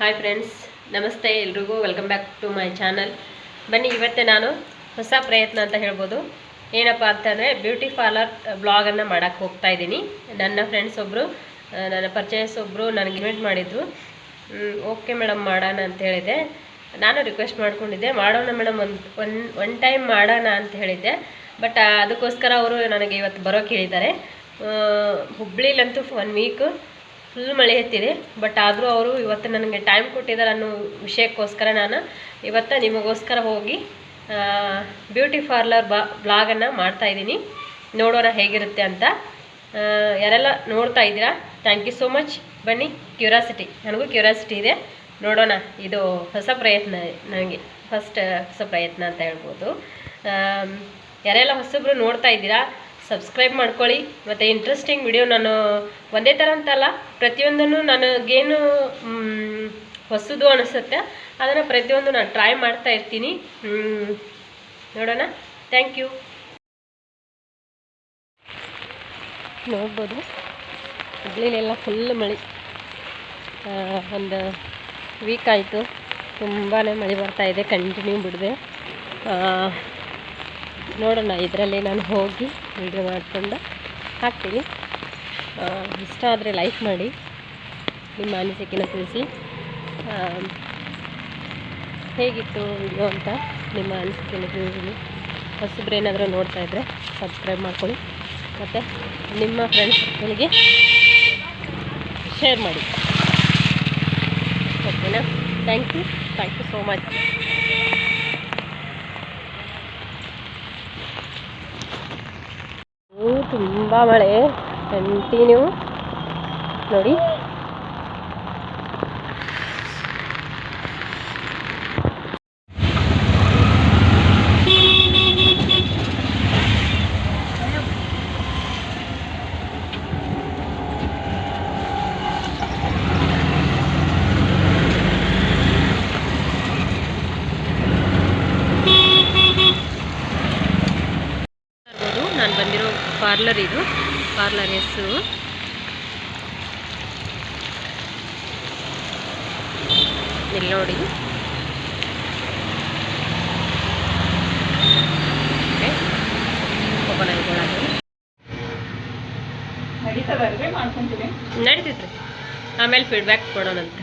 Hi friends ನಮಸ್ತೆ ಎಲ್ರಿಗೂ. Welcome back to my channel ಬನ್ನಿ, ಇವತ್ತೇ ನಾನು ಹೊಸ ಪ್ರಯತ್ನ ಅಂತ ಹೇಳ್ಬೋದು. ಏನಪ್ಪ ಅಂತಂದರೆ ಬ್ಯೂಟಿ ಪಾರ್ಲರ್ ಬ್ಲಾಗನ್ನು ಮಾಡೋಕ್ಕೆ ಹೋಗ್ತಾ ಇದ್ದೀನಿ. ನನ್ನ ಫ್ರೆಂಡ್ಸ್ ಒಬ್ಬರು ನನ್ನ ಪರ್ಚೇಸ್ ಒಬ್ಬರು ನನಗೆ ಇನ್ವೈಟ್ ಮಾಡಿದ್ರು. ಓಕೆ ಮೇಡಮ್ ಮಾಡೋಣ ಅಂತ ಹೇಳಿದೆ. ನಾನು ರಿಕ್ವೆಸ್ಟ್ ಮಾಡಿಕೊಂಡಿದ್ದೆ. ಮಾಡೋಣ ಮೇಡಮ್ ಒಂದು ಒನ್ ಒನ್ ಟೈಮ್ ಮಾಡೋಣ ಅಂತ ಹೇಳಿದ್ದೆ. ಬಟ್ ಅದಕ್ಕೋಸ್ಕರ ಅವರು ನನಗೆ ಇವತ್ತು ಬರೋಕೆ ಹೇಳಿದ್ದಾರೆ ಹುಬ್ಳಿಲಂತೂ ಒನ್ ವೀಕ್ ಫುಲ್ ಮಳೆ ಎತ್ತಿದೆ ಬಟ್ ಆದರೂ ಅವರು ಇವತ್ತು ನನಗೆ ಟೈಮ್ ಕೊಟ್ಟಿದ್ದಾರೆ ಅನ್ನೋ ವಿಷಯಕ್ಕೋಸ್ಕರ ನಾನು ಇವತ್ತು ನಿಮಗೋಸ್ಕರ ಹೋಗಿ ಬ್ಯೂಟಿ ಪಾರ್ಲರ್ ಬಾ ಬ್ಲಾಗನ್ನು ಮಾಡ್ತಾಯಿದ್ದೀನಿ ನೋಡೋಣ ಹೇಗಿರುತ್ತೆ ಅಂತ. ಯಾರೆಲ್ಲ ನೋಡ್ತಾ ಇದ್ದೀರಾ ಥ್ಯಾಂಕ್ ಯು ಸೋ ಮಚ್ ಬನ್ನಿ ಕ್ಯೂರಾಸಿಟಿ ನನಗೂ ಕ್ಯೂರಾಸಿಟಿ ಇದೆ. ನೋಡೋಣ, ಇದು ಹೊಸ ಪ್ರಯತ್ನ ನನಗೆ. ಫಸ್ಟ್ ಹೊಸ ಪ್ರಯತ್ನ ಅಂತ ಹೇಳ್ಬೋದು. ಯಾರೆಲ್ಲ ಹೊಸಬ್ರು ನೋಡ್ತಾ ಇದ್ದೀರಾ ಸಬ್ಸ್ಕ್ರೈಬ್ ಮಾಡ್ಕೊಳ್ಳಿ. ಮತ್ತು ಇಂಟ್ರೆಸ್ಟಿಂಗ್ ವಿಡಿಯೋ ನಾನು ಒಂದೇ ಥರ ಅಂತಲ್ಲ, ಪ್ರತಿಯೊಂದನ್ನು ನನಗೇನು ಹೊಸದು ಅನಿಸುತ್ತೆ. ಅದನ್ನು ಪ್ರತಿಯೊಂದು ನಾನು ಟ್ರೈ ಮಾಡ್ತಾ ಇರ್ತೀನಿ. ನೋಡೋಣ. ಥ್ಯಾಂಕ್ ಯು ನೋಡ್ಬೋದು. ಹುಬ್ಳಿಲೆಲ್ಲ ಫುಲ್ ಮಳೆ. ಒಂದು ವೀಕ್ ಆಯಿತು. ತುಂಬಾ ಮಳೆ ಬರ್ತಾ ಇದೆ ಕಂಟಿನ್ಯೂ ಬಿಡದೆ. ನೋಡೋಣ, ಇದರಲ್ಲಿ ನಾನು ಹೋಗಿ ವಿಡಿಯೋ ಮಾಡಿಕೊಂಡು ಹಾಕ್ತೀನಿ. ಇಷ್ಟ ಆದರೆ ಲೈಕ್ ಮಾಡಿ, ನಿಮ್ಮ ಅನಿಸಿಕೆನ ತಿಳಿಸಿ. ಹೇಗಿತ್ತು ವಿಡಿಯೋ ಅಂತ ನಿಮ್ಮ ಅನಿಸಿಕೆನ ತಿಳಿಸಿ. ಹೊಸಬ್ರು ಏನಾದರೂ ನೋಡ್ತಾ ಇದ್ದರೆ ಸಬ್ಸ್ಕ್ರೈಬ್ ಮಾಡ್ಕೊಳ್ಳಿ. ಮತ್ತು ನಿಮ್ಮ ಫ್ರೆಂಡ್ಸ್ ಸರ್ಕಲ್ಗೆ ಶೇರ್ ಮಾಡಿ ಓಕೆನಾ thank you thank you so much ತುಂಬ ಮಳೆ. ಕಂಟಿನ್ಯೂ ನೋಡಿ. ನಾನು ಬಂದಿರೋ ಪಾರ್ಲರ್ ಇದು. ಪಾರ್ಲರ್ ಹೆಸರು. ಇಲ್ಲಿ ನೋಡಿ. ನಡೀತೈತ್ರಿ ಆಮೇಲೆ ಫೀಡ್ಬ್ಯಾಕ್ ಕೊಡೋಣಂತ.